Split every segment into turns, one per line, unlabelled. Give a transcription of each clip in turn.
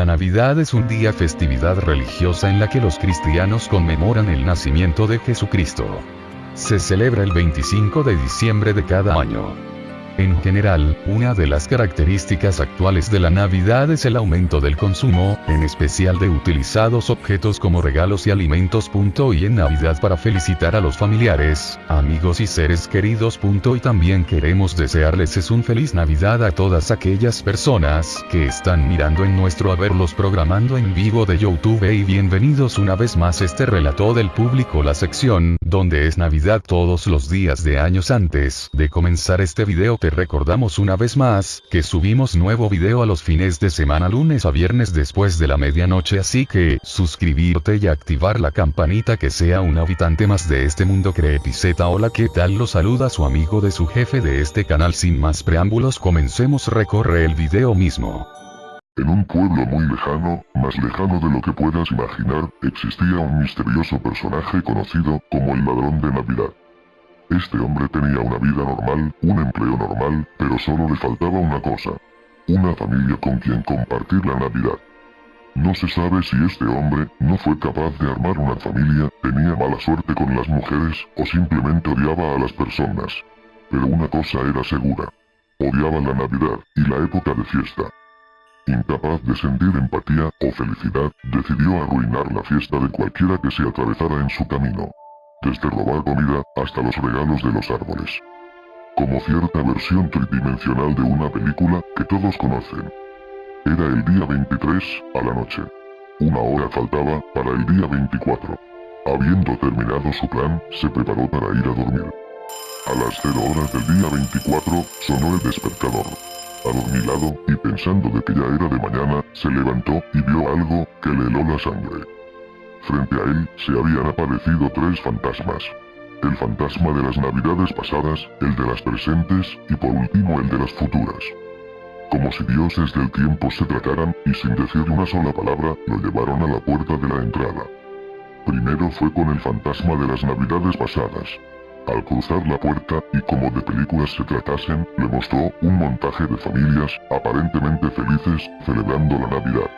La Navidad es un día festividad religiosa en la que los cristianos conmemoran el nacimiento de Jesucristo. Se celebra el 25 de diciembre de cada año. En general, una de las características actuales de la Navidad es el aumento del consumo, en especial de utilizados objetos como regalos y alimentos. Y en Navidad para felicitar a los familiares, amigos y seres queridos. Y también queremos desearles es un feliz Navidad a todas aquellas personas que están mirando en nuestro haberlos programando en vivo de YouTube y bienvenidos una vez más este relato del público la sección, donde es Navidad todos los días de años antes de comenzar este video recordamos una vez más, que subimos nuevo video a los fines de semana lunes a viernes después de la medianoche así que, suscribirte y activar la campanita que sea un habitante más de este mundo creepiceta hola qué tal lo saluda su amigo de su jefe de este canal. Sin más preámbulos comencemos. Recorre el video mismo.
En un pueblo muy lejano, más lejano de lo que puedas imaginar, existía un misterioso personaje conocido como el ladrón de Navidad. Este hombre tenía una vida normal, un empleo normal, pero solo le faltaba una cosa. Una familia con quien compartir la Navidad. No se sabe si este hombre no fue capaz de armar una familia, tenía mala suerte con las mujeres, o simplemente odiaba a las personas. Pero una cosa era segura. Odiaba la Navidad, y la época de fiesta. Incapaz de sentir empatía o felicidad, decidió arruinar la fiesta de cualquiera que se atravesara en su camino desde robar comida hasta los regalos de los árboles. Como cierta versión tridimensional de una película que todos conocen. Era el día 23, a la noche. Una hora faltaba para el día 24. Habiendo terminado su plan, se preparó para ir a dormir. A las 0 horas del día 24, sonó el despertador. Adormilado, y pensando de que ya era de mañana, se levantó y vio algo que le heló la sangre. Frente a él, se habían aparecido tres fantasmas. El fantasma de las navidades pasadas, el de las presentes, y por último el de las futuras. Como si dioses del tiempo se trataran, y sin decir una sola palabra, lo llevaron a la puerta de la entrada. Primero fue con el fantasma de las navidades pasadas. Al cruzar la puerta, y como de películas se tratasen, le mostró un montaje de familias, aparentemente felices, celebrando la Navidad.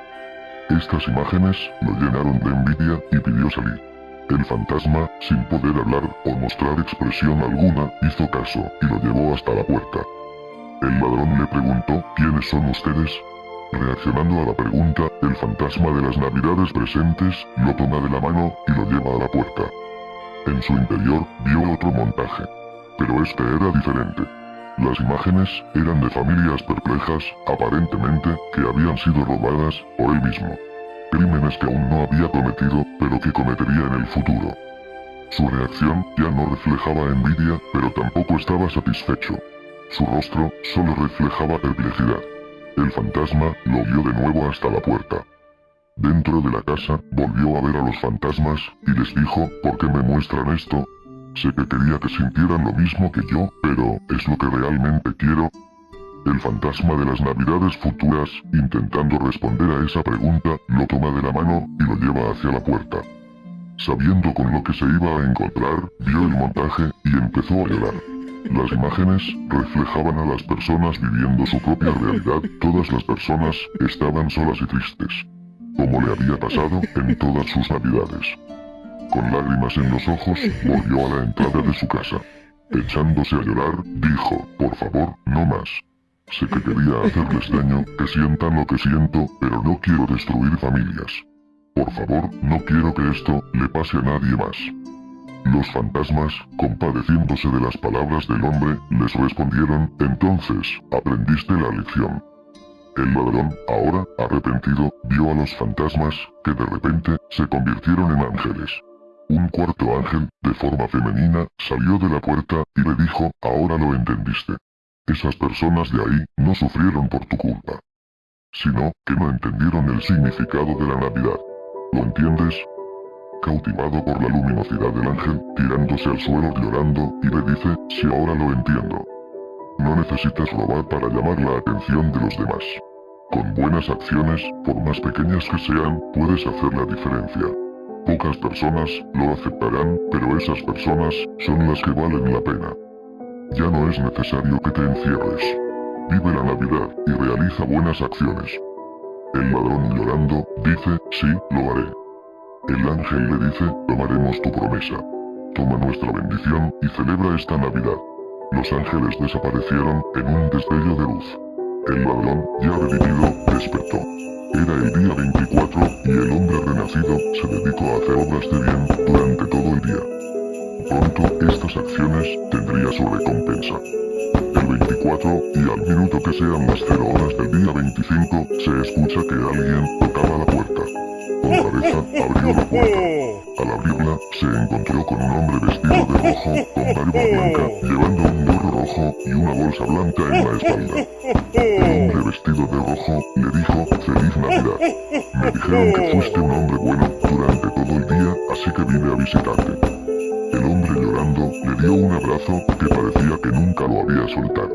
Estas imágenes lo llenaron de envidia y pidió salir. El fantasma, sin poder hablar o mostrar expresión alguna, hizo caso y lo llevó hasta la puerta. El ladrón le preguntó, ¿quiénes son ustedes? Reaccionando a la pregunta, el fantasma de las navidades presentes, lo toma de la mano y lo lleva a la puerta. En su interior, vio otro montaje. Pero este era diferente. Las imágenes eran de familias perplejas, aparentemente, que habían sido robadas por él mismo. Crímenes que aún no había cometido, pero que cometería en el futuro. Su reacción ya no reflejaba envidia, pero tampoco estaba satisfecho. Su rostro solo reflejaba perplejidad. El fantasma lo guió de nuevo hasta la puerta. Dentro de la casa, volvió a ver a los fantasmas, y les dijo, ¿por qué me muestran esto? Sé que quería que sintieran lo mismo que yo, pero ¿es lo que realmente quiero? El fantasma de las navidades futuras, intentando responder a esa pregunta, lo toma de la mano y lo lleva hacia la puerta. Sabiendo con lo que se iba a encontrar, vio el montaje y empezó a llorar. Las imágenes reflejaban a las personas viviendo su propia realidad, todas las personas estaban solas y tristes. Como le había pasado en todas sus navidades. Con lágrimas en los ojos, volvió a la entrada de su casa. Echándose a llorar, dijo, por favor, no más. Sé que quería hacerles daño, que sientan lo que siento, pero no quiero destruir familias. Por favor, no quiero que esto le pase a nadie más. Los fantasmas, compadeciéndose de las palabras del hombre, les respondieron, entonces, aprendiste la lección. El ladrón, ahora, arrepentido, vio a los fantasmas, que de repente, se convirtieron en ángeles. Un cuarto ángel, de forma femenina, salió de la puerta y le dijo, ahora lo entendiste. Esas personas de ahí no sufrieron por tu culpa. Sino, que no entendieron el significado de la Navidad. ¿Lo entiendes? Cautivado por la luminosidad del ángel, tirándose al suelo llorando, y le dice, si ahora lo entiendo. No necesitas robar para llamar la atención de los demás. Con buenas acciones, por más pequeñas que sean, puedes hacer la diferencia. Pocas personas lo aceptarán, pero esas personas son las que valen la pena. Ya no es necesario que te encierres. Vive la Navidad y realiza buenas acciones. El ladrón llorando, dice, sí, lo haré. El ángel le dice, tomaremos tu promesa. Toma nuestra bendición y celebra esta Navidad. Los ángeles desaparecieron en un destello de luz. El ladrón, ya redimido, despertó. Era el día 24, y el hombre renacido se dedicó a hacer obras de bien durante todo el día. Pronto, estas acciones tendría su recompensa. El 24, y al minuto que sean las 0 horas del día 25, se escucha que alguien tocaba la puerta. Con cabeza, abrió la puerta. Al abrirla, se encontró con un hombre vestido de rojo, con barba blanca, llevando un gorro rojo y una bolsa blanca en la espalda. El hombre vestido de rojo le dijo Feliz Navidad. Me dijeron que fuiste un hombre bueno durante todo el día, así que vine a visitarte. El hombre llorando le dio un abrazo que parecía que nunca lo había soltar.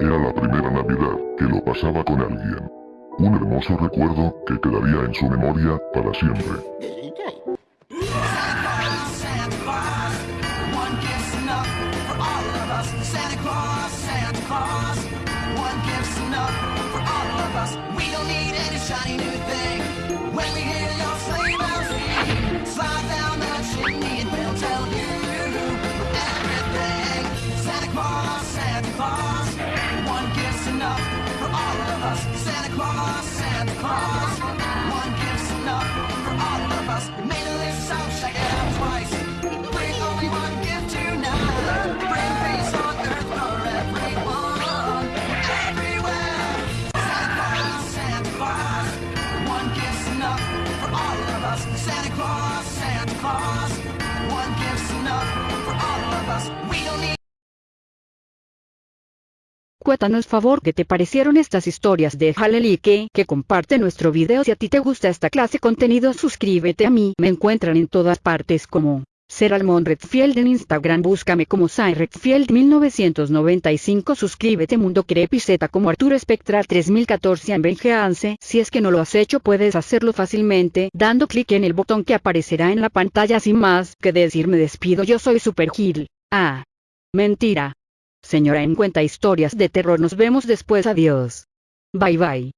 Era la primera Navidad que lo pasaba con alguien. Un hermoso recuerdo que quedaría en su memoria para siempre.
Santa Claus, one gift's enough for all of us. We made a list, so check it twice. Bring only one gift tonight. Bring peace on earth for everyone, everywhere. Santa Claus, Santa Claus, one gift's enough for all of us. Santa Claus, Santa Claus, one gift's enough for all of us. We don't need
Cuéntanos favor qué te parecieron estas historias de Halel que, comparte nuestro video si a ti te gusta esta clase de contenido suscríbete a mí, me encuentran en todas partes como Ser Almon Redfield en Instagram búscame como Sai Redfield 1995 suscríbete Mundo Crepizeta como Arturo Espectral 3014 en Benjeance si es que no lo has hecho puedes hacerlo fácilmente dando clic en el botón que aparecerá en la pantalla sin más que decir me despido yo soy Super Gil. Ah. Mentira. Señora en cuenta historias de terror nos vemos después adiós. Bye bye.